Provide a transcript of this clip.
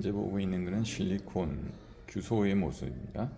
현재 보고 있는 것은 실리콘 규소의 모습입니다.